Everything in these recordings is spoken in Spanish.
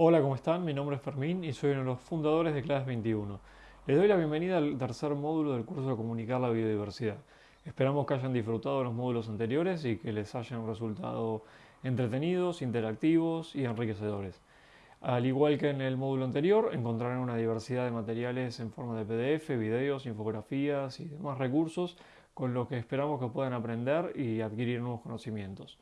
Hola, ¿cómo están? Mi nombre es Fermín y soy uno de los fundadores de Class 21. Les doy la bienvenida al tercer módulo del curso de Comunicar la Biodiversidad. Esperamos que hayan disfrutado de los módulos anteriores y que les hayan resultado entretenidos, interactivos y enriquecedores. Al igual que en el módulo anterior, encontrarán una diversidad de materiales en forma de PDF, videos, infografías y demás recursos con los que esperamos que puedan aprender y adquirir nuevos conocimientos.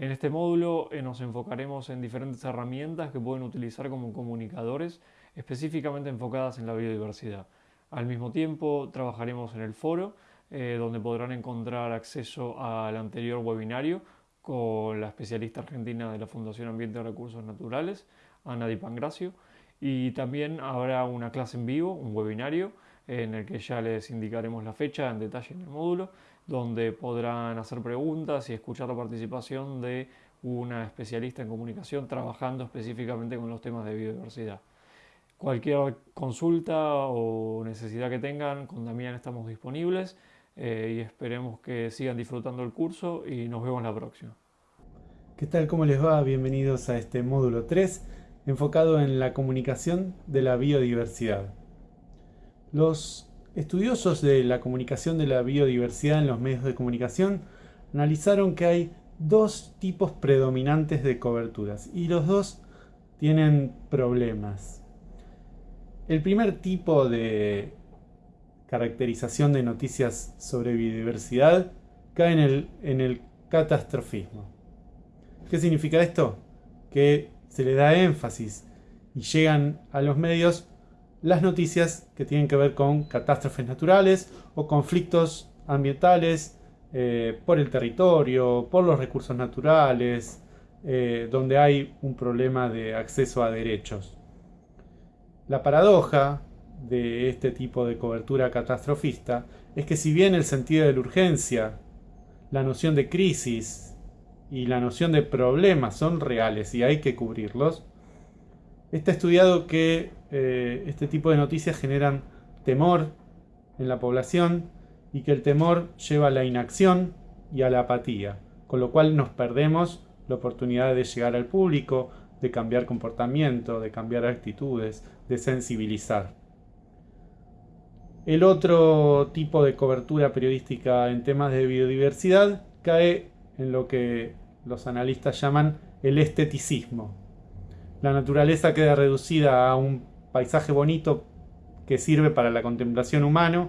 En este módulo eh, nos enfocaremos en diferentes herramientas que pueden utilizar como comunicadores específicamente enfocadas en la biodiversidad. Al mismo tiempo trabajaremos en el foro eh, donde podrán encontrar acceso al anterior webinario con la especialista argentina de la Fundación Ambiente y Recursos Naturales, Ana Di Pangracio, y también habrá una clase en vivo, un webinario, en el que ya les indicaremos la fecha en detalle en el módulo, donde podrán hacer preguntas y escuchar la participación de una especialista en comunicación trabajando específicamente con los temas de biodiversidad. Cualquier consulta o necesidad que tengan, con Damián estamos disponibles eh, y esperemos que sigan disfrutando el curso y nos vemos la próxima. ¿Qué tal? ¿Cómo les va? Bienvenidos a este módulo 3 enfocado en la comunicación de la biodiversidad. Los Estudiosos de la comunicación de la biodiversidad en los medios de comunicación analizaron que hay dos tipos predominantes de coberturas y los dos tienen problemas. El primer tipo de caracterización de noticias sobre biodiversidad cae en el, catastrofismo. ¿Qué significa esto? Que se le da énfasis y llegan a los medios las noticias que tienen que ver con catástrofes naturales o conflictos ambientales eh, por el territorio, por los recursos naturales, eh, donde hay un problema de acceso a derechos. La paradoja de este tipo de cobertura catastrofista es que si bien el sentido de la urgencia, la noción de crisis y la noción de problema son reales y hay que cubrirlos, está estudiado que eh, este tipo de noticias generan temor en la población y que el temor lleva a la inacción y a la apatía, con lo cual nos perdemos la oportunidad de llegar al público, de cambiar comportamiento, de cambiar actitudes, de sensibilizar. El otro tipo de cobertura periodística en temas de biodiversidad cae en lo que los analistas llaman el esteticismo. La naturaleza queda reducida a un paisaje bonito que sirve para la contemplación humano,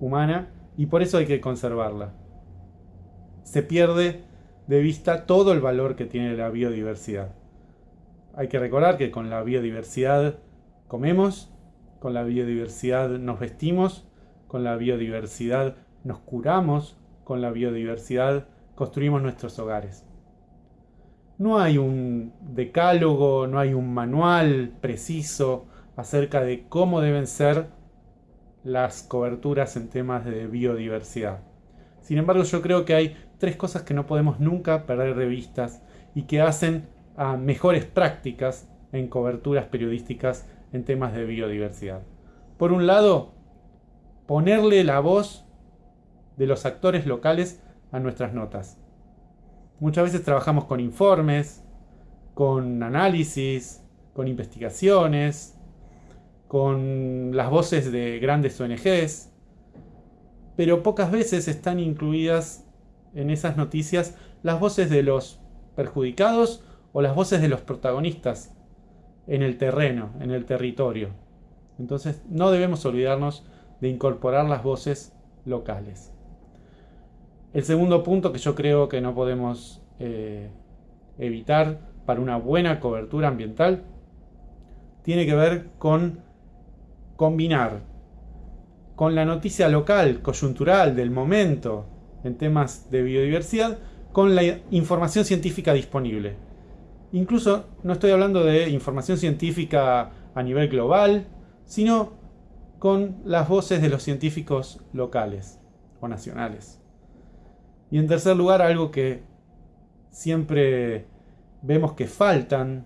humana y por eso hay que conservarla. Se pierde de vista todo el valor que tiene la biodiversidad. Hay que recordar que con la biodiversidad comemos, con la biodiversidad nos vestimos, con la biodiversidad nos curamos, con la biodiversidad construimos nuestros hogares. No hay un decálogo, no hay un manual preciso acerca de cómo deben ser las coberturas en temas de biodiversidad. Sin embargo, yo creo que hay tres cosas que no podemos nunca perder de vistas y que hacen a mejores prácticas en coberturas periodísticas en temas de biodiversidad. Por un lado, ponerle la voz de los actores locales a nuestras notas. Muchas veces trabajamos con informes, con análisis, con investigaciones, con las voces de grandes ONGs, pero pocas veces están incluidas en esas noticias las voces de los perjudicados o las voces de los protagonistas en el terreno, en el territorio. Entonces no debemos olvidarnos de incorporar las voces locales. El segundo punto que yo creo que no podemos eh, evitar para una buena cobertura ambiental tiene que ver con combinar con la noticia local, coyuntural, del momento, en temas de biodiversidad, con la información científica disponible. Incluso no estoy hablando de información científica a nivel global, sino con las voces de los científicos locales o nacionales. Y en tercer lugar, algo que siempre vemos que faltan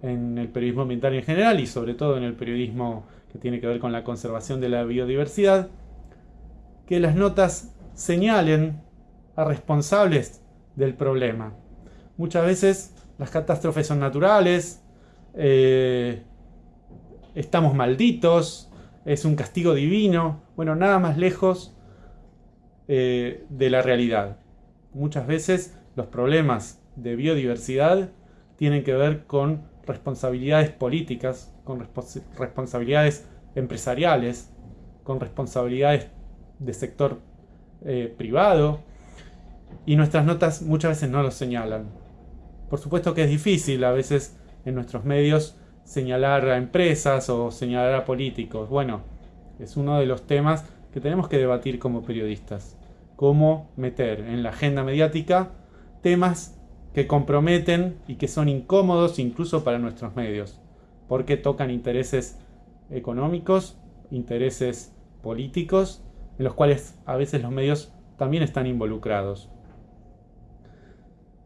en el periodismo ambiental en general y sobre todo en el periodismo que tiene que ver con la conservación de la biodiversidad, que las notas señalen a responsables del problema. Muchas veces las catástrofes son naturales, eh, estamos malditos, es un castigo divino. Bueno, nada más lejos eh, de la realidad. Muchas veces los problemas de biodiversidad tienen que ver con responsabilidades políticas, con responsabilidades empresariales, con responsabilidades de sector eh, privado, y nuestras notas muchas veces no lo señalan. Por supuesto que es difícil a veces en nuestros medios señalar a empresas o señalar a políticos. Bueno, es uno de los temas que tenemos que debatir como periodistas. Cómo meter en la agenda mediática temas que comprometen y que son incómodos incluso para nuestros medios, porque tocan intereses económicos, intereses políticos, en los cuales a veces los medios también están involucrados.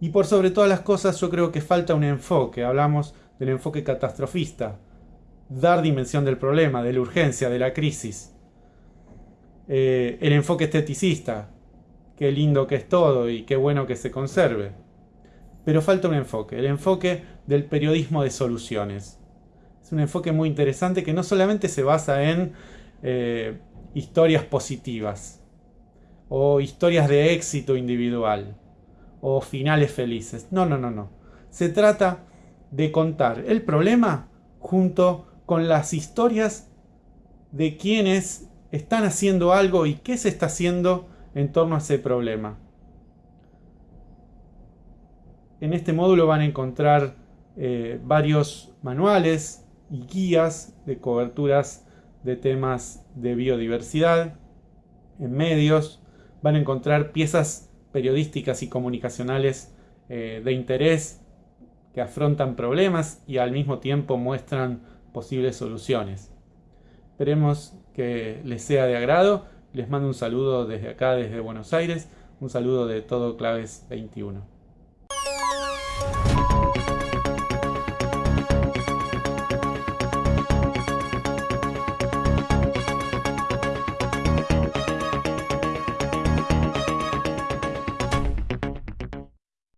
Y por sobre todas las cosas yo creo que falta un enfoque, hablamos del enfoque catastrofista, dar dimensión del problema, de la urgencia, de la crisis. Eh, el enfoque esteticista, qué lindo que es todo y qué bueno que se conserve. Pero falta un enfoque, el enfoque del periodismo de soluciones. Es un enfoque muy interesante que no solamente se basa en eh, historias positivas o historias de éxito individual o finales felices. No, no, no, no. Se trata de contar el problema junto con las historias de quienes están haciendo algo y qué se está haciendo en torno a ese problema. En este módulo van a encontrar eh, varios manuales y guías de coberturas de temas de biodiversidad en medios. Van a encontrar piezas periodísticas y comunicacionales eh, de interés que afrontan problemas y al mismo tiempo muestran posibles soluciones. Esperemos que les sea de agrado. Les mando un saludo desde acá, desde Buenos Aires. Un saludo de todo Claves 21.